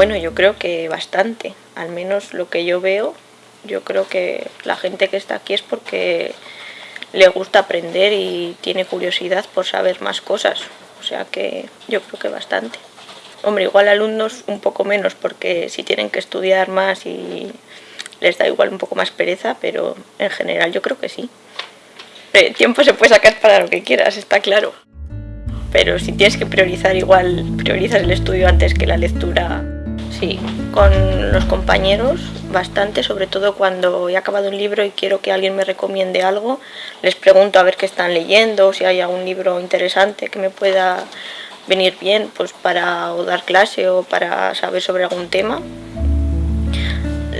Bueno, yo creo que bastante, al menos lo que yo veo, yo creo que la gente que está aquí es porque le gusta aprender y tiene curiosidad por saber más cosas, o sea que yo creo que bastante. Hombre, igual alumnos un poco menos porque si tienen que estudiar más y les da igual un poco más pereza, pero en general yo creo que sí. El tiempo se puede sacar para lo que quieras, está claro. Pero si tienes que priorizar igual, priorizas el estudio antes que la lectura. Sí, con los compañeros bastante, sobre todo cuando he acabado un libro y quiero que alguien me recomiende algo, les pregunto a ver qué están leyendo, si hay algún libro interesante que me pueda venir bien pues para dar clase o para saber sobre algún tema.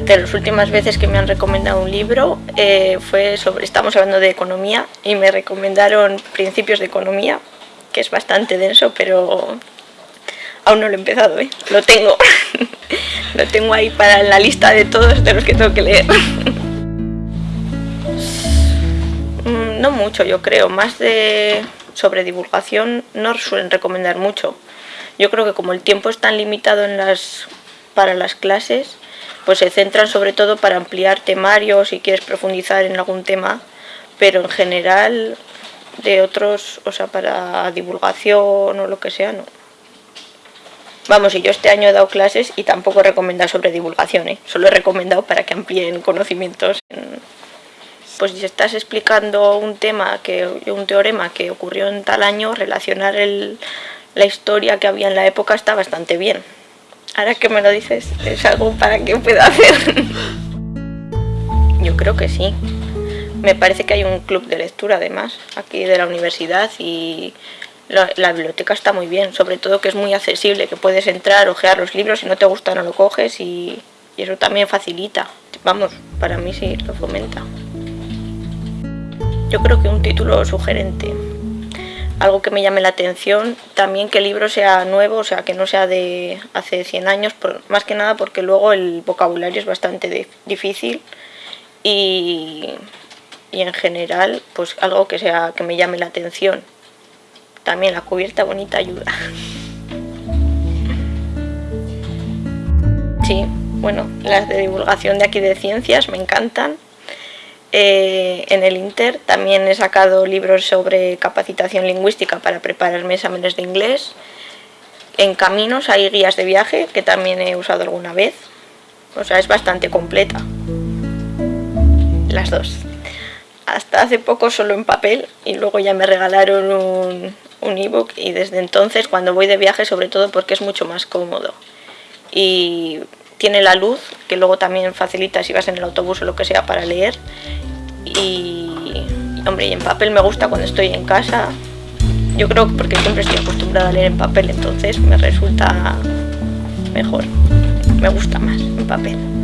De las últimas veces que me han recomendado un libro eh, fue sobre, estamos hablando de economía y me recomendaron Principios de Economía, que es bastante denso, pero aún no lo he empezado, ¿eh? lo tengo, lo tengo ahí para la lista de todos de los que tengo que leer. Mm, no mucho, yo creo, más de sobre divulgación no suelen recomendar mucho. Yo creo que como el tiempo es tan limitado en las, para las clases, pues se centran sobre todo para ampliar temarios si quieres profundizar en algún tema, pero en general de otros, o sea, para divulgación o lo que sea, no. Vamos, y yo este año he dado clases y tampoco he recomendado sobre divulgación, ¿eh? solo he recomendado para que amplíen conocimientos. Pues si estás explicando un tema, que un teorema que ocurrió en tal año, relacionar la historia que había en la época está bastante bien. Ahora que me lo dices, ¿es algo para que pueda hacer? Yo creo que sí. Me parece que hay un club de lectura además, aquí de la universidad y la, biblioteca está muy bien, sobre todo que es muy accesible, que puedes entrar, ojear los libros, si no te gusta no lo coges y, eso también facilita. Vamos, para mí sí lo fomenta. Yo creo que un título sugerente algo que me llame la atención, también que el libro sea nuevo, o sea, que no sea de hace 100 años, más que nada porque luego el vocabulario es bastante difícil y, y, en general, pues algo que, sea, que me llame la atención. También la cubierta bonita ayuda. Sí, bueno, las de divulgación de aquí de ciencias me encantan. Eh, en el Inter también he sacado libros sobre capacitación lingüística para prepararme exámenes de inglés. En Caminos hay guías de viaje que también he usado alguna vez. O sea, es bastante completa. Las dos. Hasta hace poco solo en papel y luego ya me regalaron un, un ebook y desde entonces cuando voy de viaje sobre todo porque es mucho más cómodo. Y tiene la luz, que luego también facilita si vas en el autobús o lo que sea para leer. Y, hombre, y en papel me gusta cuando estoy en casa. Yo creo que porque siempre estoy acostumbrada a leer en papel, entonces me resulta mejor. Me gusta más en papel.